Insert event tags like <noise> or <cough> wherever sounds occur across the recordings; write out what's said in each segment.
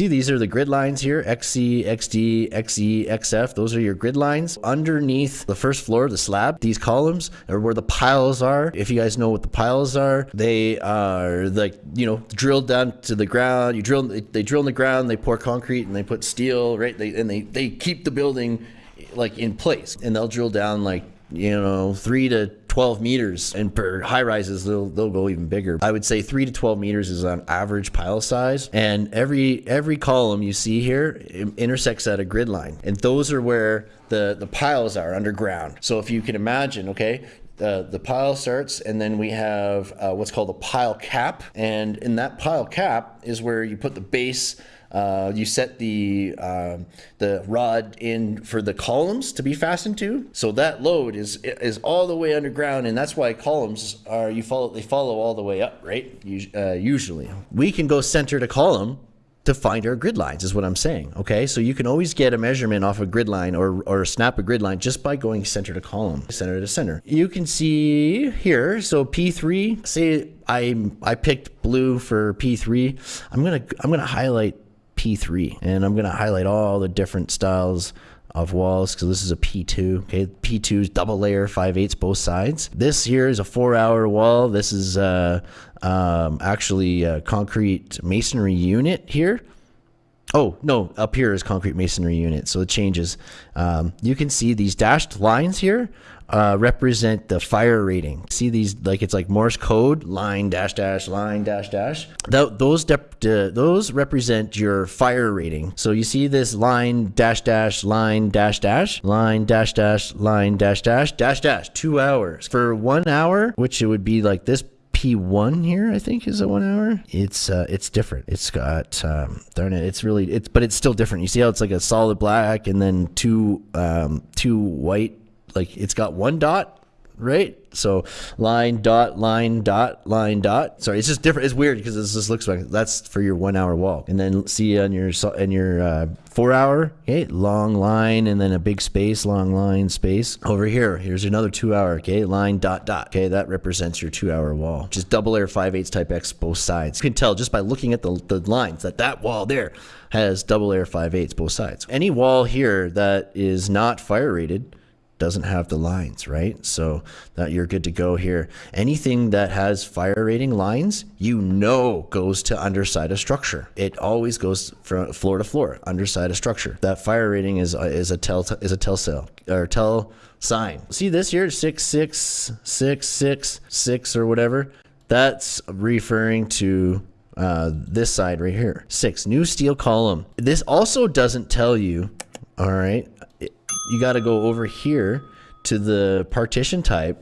See, these are the grid lines here, XC, XD, XE, XF. Those are your grid lines. Underneath the first floor, the slab, these columns are where the piles are. If you guys know what the piles are, they are like, you know, drilled down to the ground. You drill, they drill in the ground, they pour concrete and they put steel, right? They, and they, they keep the building like in place and they'll drill down like you know, three to 12 meters. And for high rises, they'll, they'll go even bigger. I would say three to 12 meters is on average pile size. And every every column you see here intersects at a grid line. And those are where the, the piles are underground. So if you can imagine, okay, uh, the pile starts and then we have uh, what's called a pile cap. And in that pile cap is where you put the base uh, you set the uh, the rod in for the columns to be fastened to. So that load is is all the way underground, and that's why columns are you follow they follow all the way up, right? Uh, usually, we can go center to column to find our grid lines is what I'm saying. Okay, so you can always get a measurement off a grid line or, or snap a grid line just by going center to column, center to center. You can see here, so P3, say I I picked blue for P3. I'm gonna I'm gonna highlight P3 and I'm going to highlight all the different styles of walls because this is a P2. Okay, P2 is double layer, 5 eighths both sides. This here is a four hour wall. This is uh, um, actually a concrete masonry unit here. Oh, no, up here is concrete masonry unit, so it changes. Um, you can see these dashed lines here uh, represent the fire rating. See these, like it's like Morse code, line, dash, dash, line, dash, dash. Th those, those represent your fire rating. So you see this line, dash, dash, line, dash, dash, line, dash, dash, line, dash, dash, dash, dash, two hours. For one hour, which it would be like this P1 here, I think is a one hour. It's uh, it's different. It's got um, darn it, it's really it's but it's still different. You see how it's like a solid black and then two um, two white. Like it's got one dot right? So line dot line dot line dot. Sorry, it's just different. It's weird because this just looks like that's for your one hour walk, and then see on your in your uh, four hour, okay, long line, and then a big space, long line space. Over here, here's another two hour, okay, line dot dot. Okay, that represents your two hour wall. Just double layer five eighths type X both sides. You can tell just by looking at the the lines that that wall there has double layer five eighths both sides. Any wall here that is not fire rated doesn't have the lines, right? So that you're good to go here. Anything that has fire rating lines, you know goes to underside of structure. It always goes from floor to floor, underside of structure. That fire rating is is a tell is a tell cell or tell sign. See this here, six six six six six or whatever. That's referring to uh, this side right here. Six, new steel column. This also doesn't tell you, all right, you got to go over here to the partition type,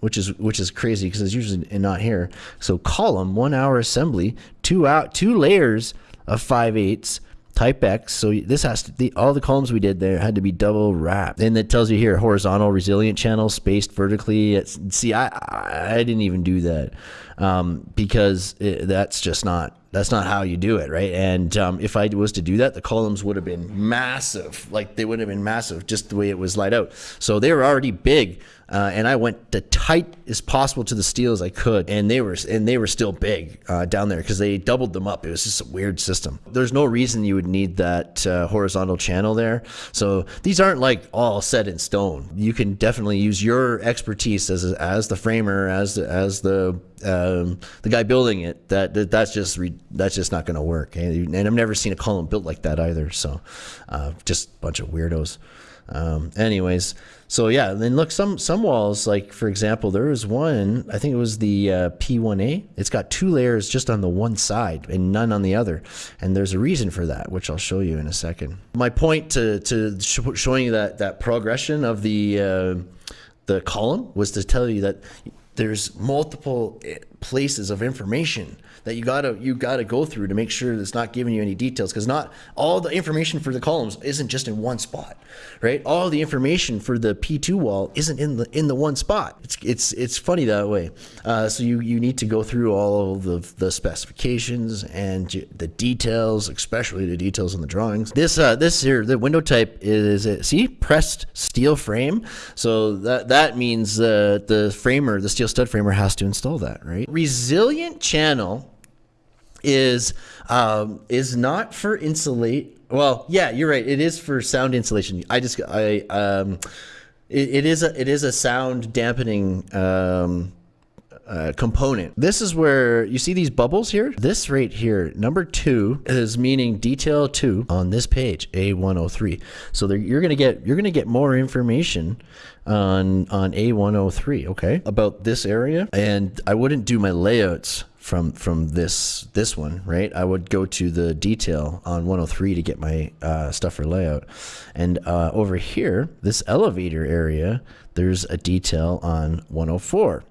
which is which is crazy because it's usually not here. So column, one hour assembly, two out, two layers of five eighths type X. So this has to, the, all the columns we did there had to be double wrapped. And it tells you here, horizontal resilient channel spaced vertically. It's, see, I, I didn't even do that um, because it, that's just not that's not how you do it, right? And um, if I was to do that, the columns would have been massive. Like they would have been massive, just the way it was laid out. So they were already big, uh, and I went the tight as possible to the steel as I could, and they were and they were still big uh, down there because they doubled them up. It was just a weird system. There's no reason you would need that uh, horizontal channel there. So these aren't like all set in stone. You can definitely use your expertise as as the framer, as as the um, the guy building it. That, that that's just that's just not going to work. And, and, I've never seen a column built like that either. So uh, just a bunch of weirdos. Um, anyways, so yeah, then look some some walls like for example, there was one I think it was the uh, P1A. It's got two layers just on the one side and none on the other, and there's a reason for that, which I'll show you in a second. My point to to sh showing you that that progression of the uh, the column was to tell you that there's multiple places of information that you gotta you gotta go through to make sure that it's not giving you any details because not all the information for the columns isn't just in one spot, right? All the information for the P2 wall isn't in the in the one spot. It's it's it's funny that way. Uh, so you you need to go through all of the the specifications and the details, especially the details in the drawings. This uh, this here the window type is it, see pressed steel frame. So that that means uh, the framer, the steel stud framer, has to install that, right? Resilient channel is um, is not for insulate. Well, yeah, you're right. It is for sound insulation. I just I um, it, it is a it is a sound dampening um, uh, component. This is where you see these bubbles here. This right here, number two, is meaning detail two on this page, A103. So there, you're gonna get you're gonna get more information on on A103, okay, about this area. And I wouldn't do my layouts from from this this one right i would go to the detail on 103 to get my uh, stuff for layout and uh, over here this elevator area there's a detail on 104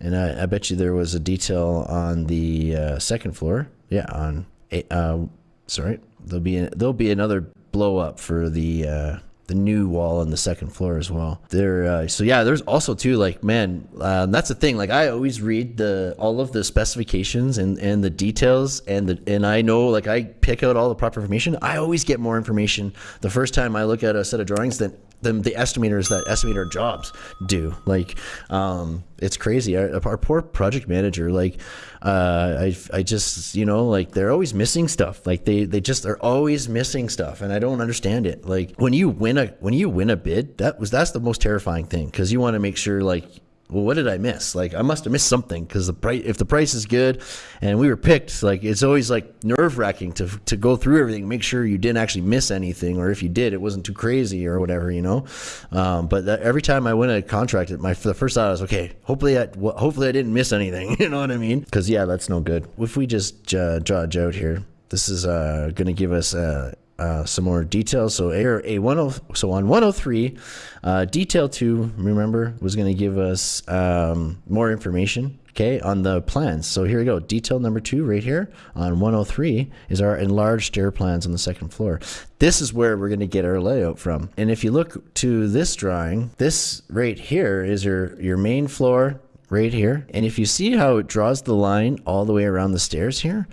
and I, I bet you there was a detail on the uh, second floor yeah on uh, sorry there'll be there'll be another blow up for the uh, the new wall on the second floor as well. There, uh, so yeah, there's also too like man, um, that's the thing. Like I always read the all of the specifications and and the details and the and I know like I pick out all the proper information. I always get more information the first time I look at a set of drawings than the, the estimators that estimate our jobs do. Like, um, it's crazy. Our, our, poor project manager, like, uh, I, I just, you know, like they're always missing stuff. Like they, they just are always missing stuff, and I don't understand it. Like when you win a when you win a bid, that was that's the most terrifying thing because you want to make sure like well, what did I miss? Like, I must have missed something because the price, if the price is good and we were picked, like, it's always like nerve wracking to, to go through everything, make sure you didn't actually miss anything, or if you did, it wasn't too crazy or whatever, you know? Um, but that, every time I win a contract, my the first thought was, okay, hopefully I, hopefully I didn't miss anything, <laughs> you know what I mean? Because, yeah, that's no good. If we just uh, draw a out here, this is uh, going to give us uh, uh, some more details. So a, a 10, so on 103, uh, detail two, remember, was going to give us um, more information. Okay, on the plans. So here we go. Detail number two, right here on 103, is our enlarged stair plans on the second floor. This is where we're going to get our layout from. And if you look to this drawing, this right here is your your main floor right here. And if you see how it draws the line all the way around the stairs here,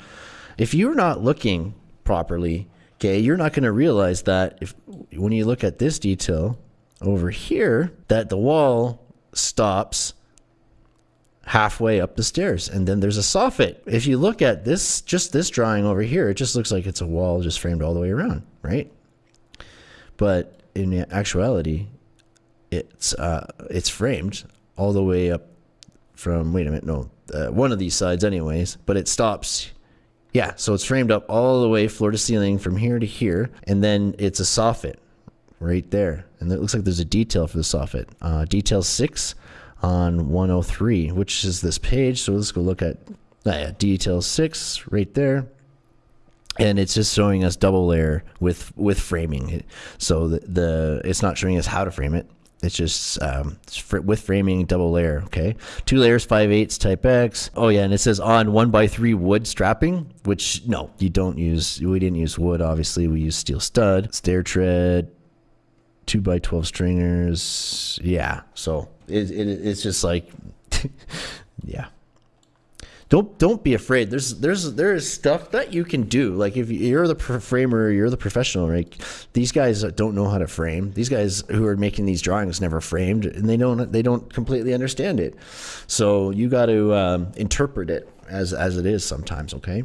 if you're not looking properly, Okay, you're not going to realize that if when you look at this detail over here, that the wall stops halfway up the stairs and then there's a soffit. If you look at this, just this drawing over here, it just looks like it's a wall just framed all the way around, right? But in actuality, it's uh, it's framed all the way up from, wait a minute, no, uh, one of these sides anyways, but it stops yeah, so it's framed up all the way floor to ceiling from here to here, and then it's a soffit right there. And it looks like there's a detail for the soffit. Uh, detail 6 on 103, which is this page. So let's go look at uh, yeah, detail 6 right there. And it's just showing us double layer with with framing. So the, the it's not showing us how to frame it. It's just um, with framing double layer. Okay, two layers, five eighths, type X. Oh yeah, and it says on one by three wood strapping, which no, you don't use. We didn't use wood. Obviously, we use steel stud, stair tread, two by twelve stringers. Yeah, so it, it it's just like, <laughs> yeah don't don't be afraid. There's there's there is stuff that you can do. Like if you're the framer, you're the professional. Right? These guys don't know how to frame. These guys who are making these drawings never framed, and they don't they don't completely understand it. So you got to um, interpret it as as it is sometimes. Okay.